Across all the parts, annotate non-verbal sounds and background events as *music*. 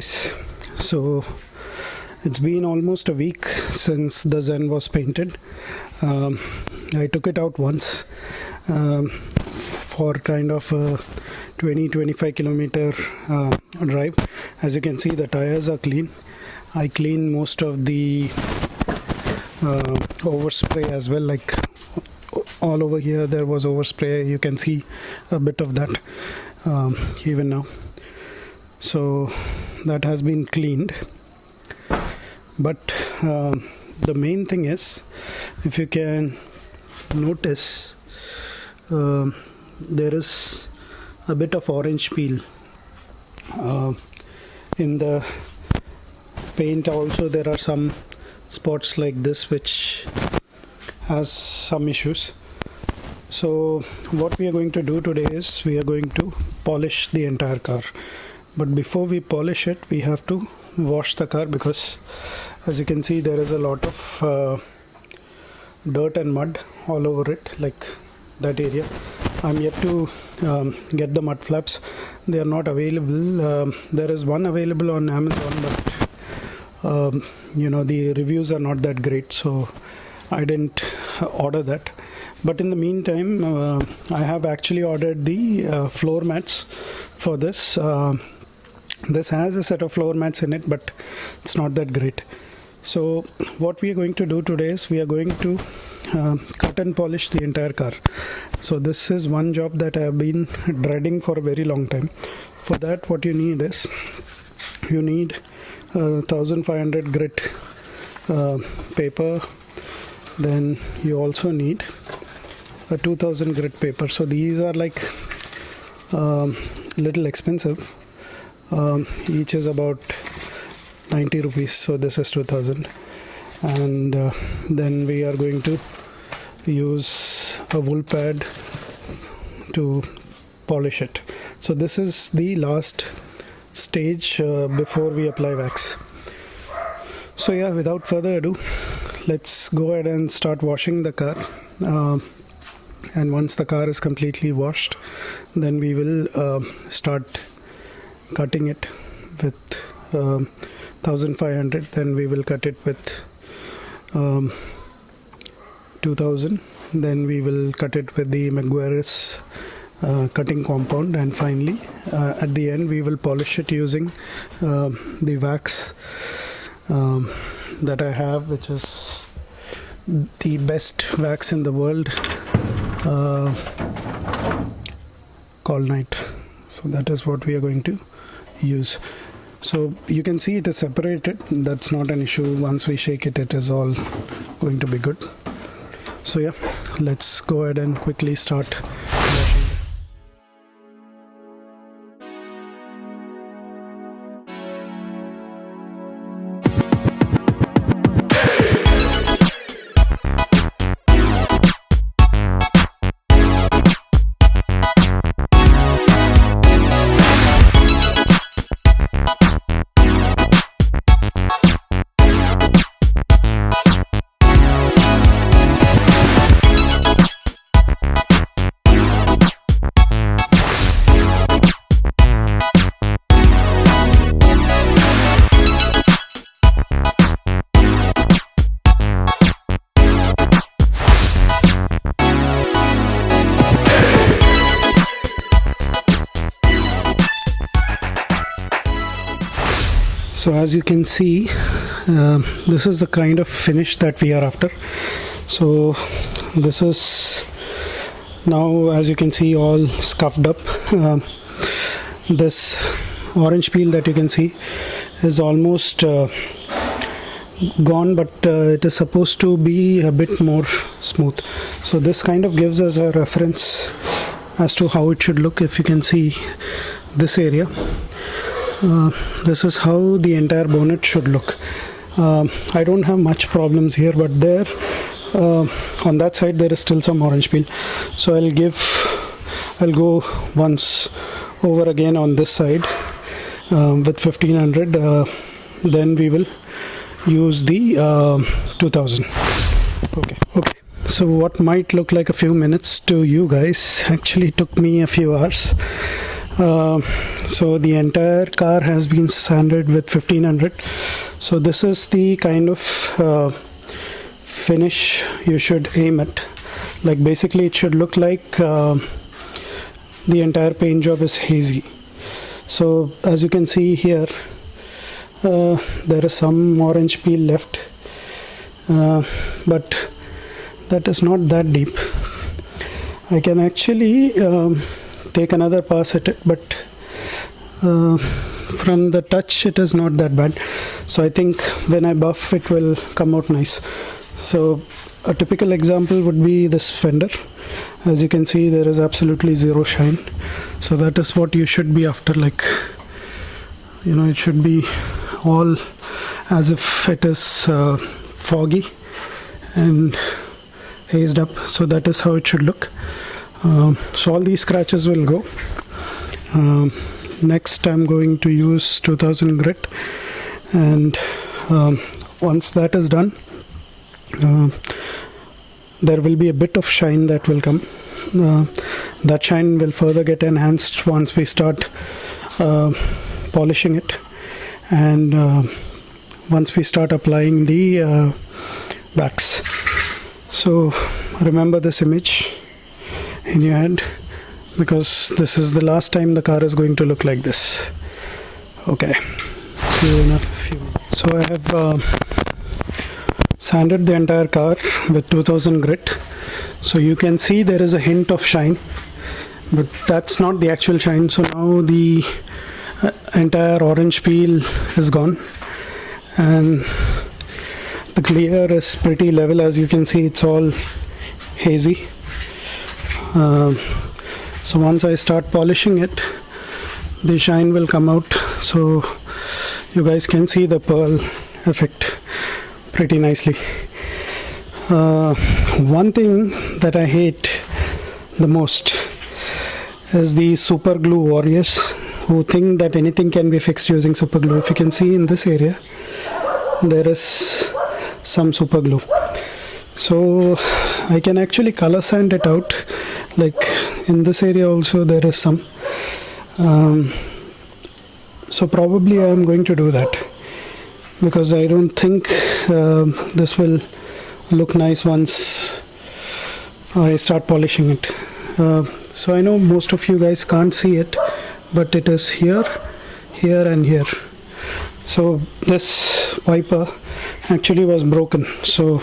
guys so it's been almost a week since the Zen was painted. Um, I took it out once um, for kind of a 20-25 kilometer uh, drive. As you can see the tires are clean. I clean most of the uh, overspray as well like all over here there was overspray. You can see a bit of that um, even now. So that has been cleaned. But um, the main thing is if you can notice uh, there is a bit of orange peel uh, in the paint also there are some spots like this which has some issues. So what we are going to do today is we are going to polish the entire car but before we polish it we have to wash the car because as you can see there is a lot of uh, dirt and mud all over it like that area. I'm yet to um, get the mud flaps. They are not available. Um, there is one available on Amazon but um, you know the reviews are not that great so I didn't order that. But in the meantime uh, I have actually ordered the uh, floor mats for this. Uh, this has a set of floor mats in it but it's not that great. So what we are going to do today is we are going to uh, cut and polish the entire car. So this is one job that I have been dreading for a very long time. For that what you need is you need uh, 1500 grit uh, paper. Then you also need a 2000 grit paper. So these are like um, little expensive um, each is about 90 rupees so this is 2000 and uh, then we are going to use a wool pad to polish it. So this is the last stage uh, before we apply wax. So yeah without further ado let's go ahead and start washing the car. Uh, and once the car is completely washed then we will uh, start cutting it with um, 1500 then we will cut it with um, 2000 then we will cut it with the Meguiar's uh, cutting compound. And finally uh, at the end we will polish it using uh, the wax um, that I have which is the best wax in the world uh, called night so that is what we are going to use. So you can see it is separated. That's not an issue. Once we shake it it is all going to be good. So yeah let's go ahead and quickly start as you can see uh, this is the kind of finish that we are after. So this is now as you can see all scuffed up. Uh, this orange peel that you can see is almost uh, gone but uh, it is supposed to be a bit more smooth. So this kind of gives us a reference as to how it should look if you can see this area uh, this is how the entire bonnet should look. Uh, I don't have much problems here but there uh, on that side there is still some orange peel. So I'll give I'll go once over again on this side uh, with 1500 uh, then we will use the 2000 okay. Okay. So what might look like a few minutes to you guys actually took me a few hours Uh, so the entire car has been sanded with 1500 so this is the kind of uh, finish you should aim at. Like basically it should look like uh, the entire paint job is hazy. So as you can see here uh, there is some orange peel left uh, but that is not that deep. I can actually um, take another pass at it but uh, from the touch it is not that bad. So I think when I buff it will come out nice. So a typical example would be this fender. As you can see there is absolutely zero shine. So that is what you should be after like you know it should be all as if it is uh, foggy and hazed up. So that is how it should look um, so all these scratches will go. Um, next I'm going to use 2000 grit. And um, once that is done uh, there will be a bit of shine that will come. Uh, that shine will further get enhanced once we start uh, polishing it. And uh, once we start applying the uh, wax so remember this image in your head because this is the last time the car is going to look like this. Okay. Few so I have uh, sanded the entire car with 2000 grit. So you can see there is a hint of shine but that's not the actual shine. So now the uh, entire orange peel is gone. And the clear is pretty level. As you can see it's all hazy uh, so once I start polishing it the shine will come out. So you guys can see the pearl effect pretty nicely. Uh, one thing that I hate the most is the super glue warriors who think that anything can be fixed using super glue. If you can see in this area there is some super glue. So I can actually color sand it out like in this area also there is some um, so probably I am going to do that. Because I don't think uh, this will look nice once I start polishing it. Uh, so I know most of you guys can't see it but it is here here and here. So this wiper actually was broken. So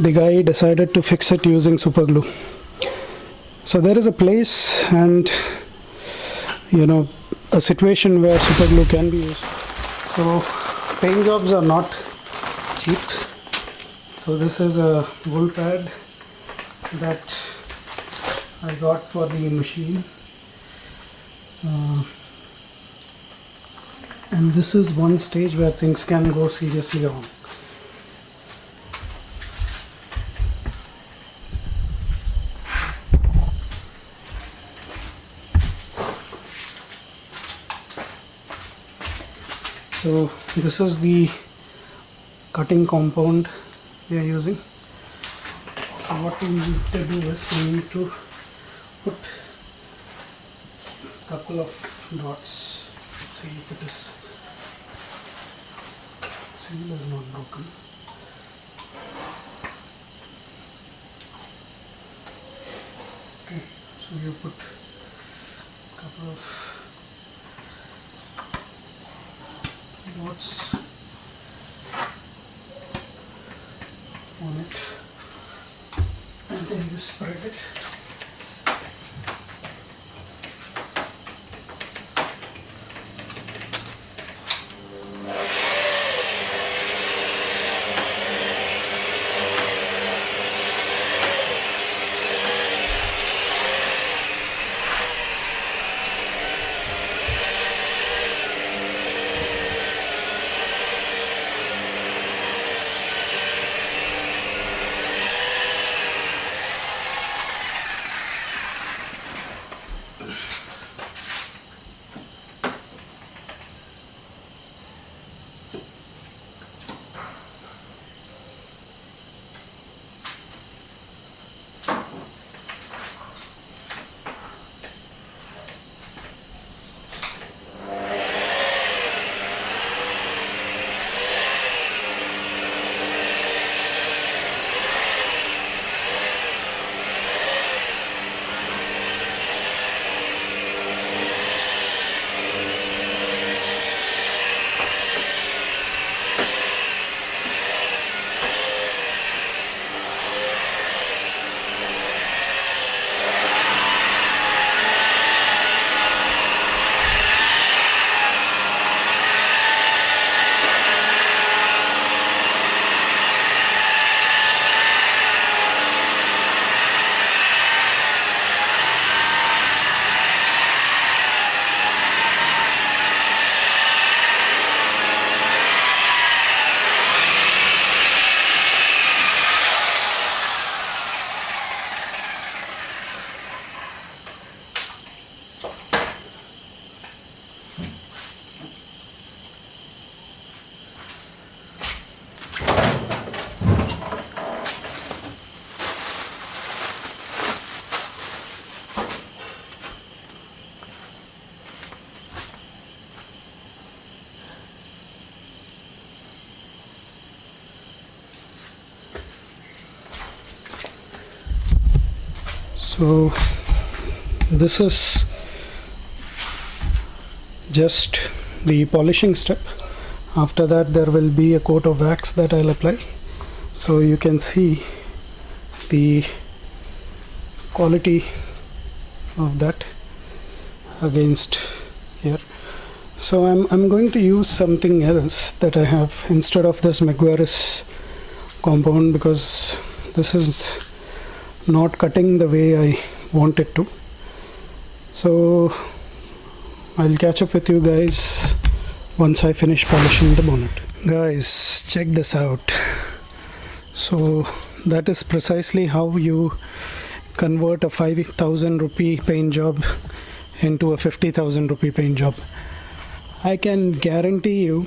the guy decided to fix it using super glue so there is a place and you know a situation where super glue can be used. So paint jobs are not cheap. So this is a wool pad that I got for the machine. Uh, and this is one stage where things can go seriously wrong so this is the cutting compound we are using. So what we need to do is we need to put a couple of dots. Let's see if it is seal is not broken. Okay so you put a couple of dots on it? And then you spread it so this is just the polishing step. After that there will be a coat of wax that I'll apply. So you can see the quality of that against here. So I'm, I'm going to use something else that I have instead of this Meguiar's compound because this is not cutting the way I want it to. So I'll catch up with you guys once I finish polishing the bonnet. Guys check this out. So that is precisely how you convert a 5000 rupee paint job into a 50000 rupee paint job. I can guarantee you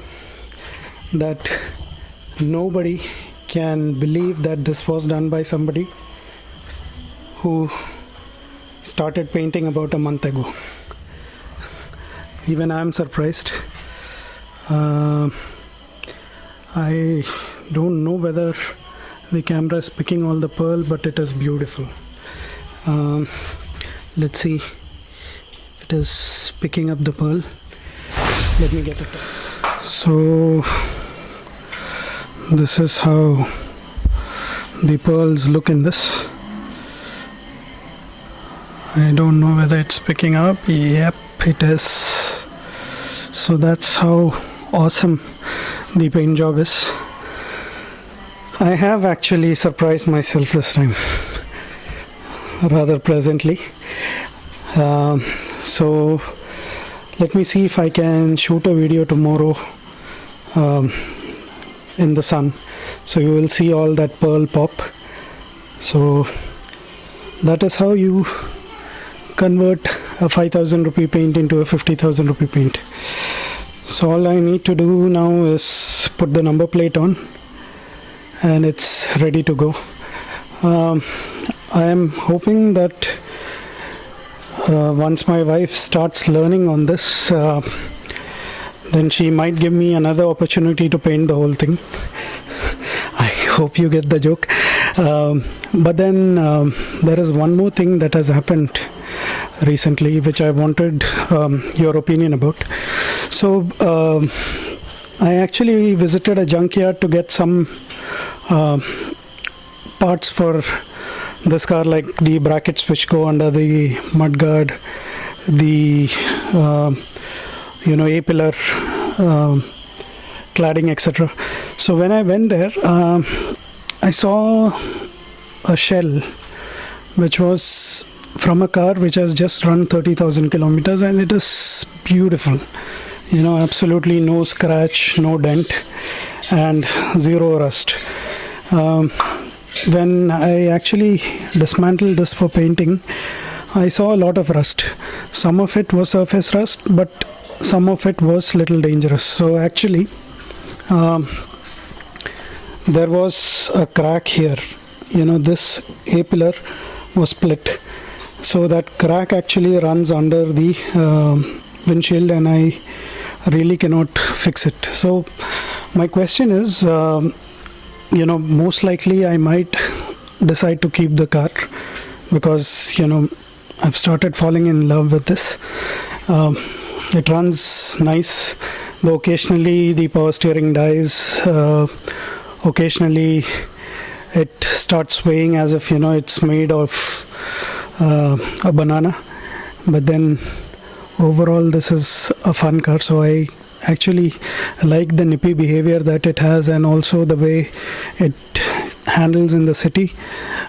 that nobody can believe that this was done by somebody who started painting about a month ago. Even I'm surprised. Uh, I don't know whether the camera is picking all the pearl but it is beautiful. Um, let's see. It is picking up the pearl. Let me get it. So this is how the pearls look in this I don't know whether it's picking up. Yep it is. So that's how awesome the paint job is. I have actually surprised myself this time rather pleasantly. Um, so let me see if I can shoot a video tomorrow um, in the sun. So you will see all that pearl pop. So that is how you convert a 5000 rupee paint into a 50000 rupee paint. So all I need to do now is put the number plate on and it's ready to go. Um, I am hoping that uh, once my wife starts learning on this uh, then she might give me another opportunity to paint the whole thing. *laughs* I hope you get the joke. Um, but then um, there is one more thing that has happened recently which I wanted um, your opinion about. So um, I actually visited a junkyard to get some uh, parts for this car like the brackets which go under the mudguard the uh, you know a pillar uh, cladding etc so when I went there uh, I saw a shell which was from a car which has just run 30,000 kilometers and it is beautiful. You know absolutely no scratch no dent and zero rust. Um, when I actually dismantled this for painting I saw a lot of rust. Some of it was surface rust but some of it was little dangerous. So actually um, there was a crack here. You know this A pillar was split so that crack actually runs under the uh, windshield and I really cannot fix it. So my question is um, you know most likely I might decide to keep the car because you know I've started falling in love with this. Um, it runs nice. Though occasionally the power steering dies uh, occasionally it starts swaying as if you know it's made of a banana but then overall this is a fun car. So I actually like the nippy behavior that it has and also the way it handles in the city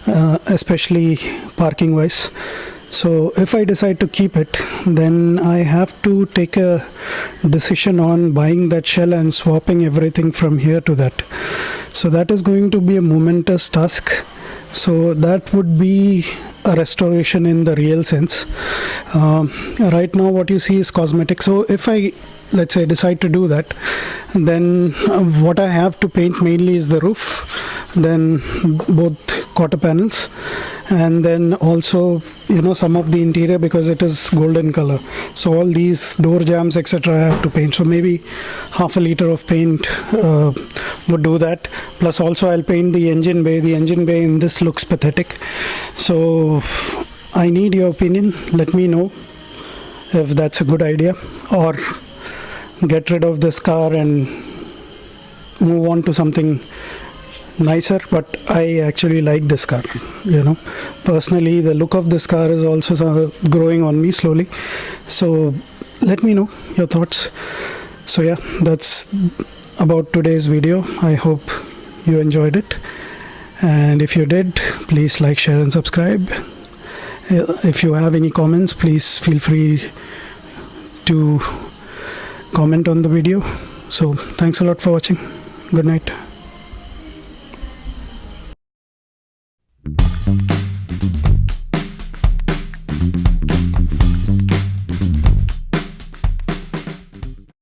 uh, especially parking wise. So if I decide to keep it then I have to take a decision on buying that shell and swapping everything from here to that. So that is going to be a momentous task so that would be a restoration in the real sense. Um, right now what you see is cosmetic. So if I let's say decide to do that then what I have to paint mainly is the roof then both quarter panels and then also you know some of the interior because it is golden color. So all these door jambs etc I have to paint. So maybe half a liter of paint uh, would do that. Plus also I'll paint the engine bay. The engine bay in this looks pathetic. So I need your opinion. Let me know if that's a good idea or get rid of this car and move on to something nicer but i actually like this car you know. Personally the look of this car is also so- growing on me slowly. So let me know your thoughts. So yeah that's about today's video. I hope you enjoyed it. And if you did please like share and subscribe. Uh, if you have any comments please feel free to comment on the video. So thanks a lot for watching. Good night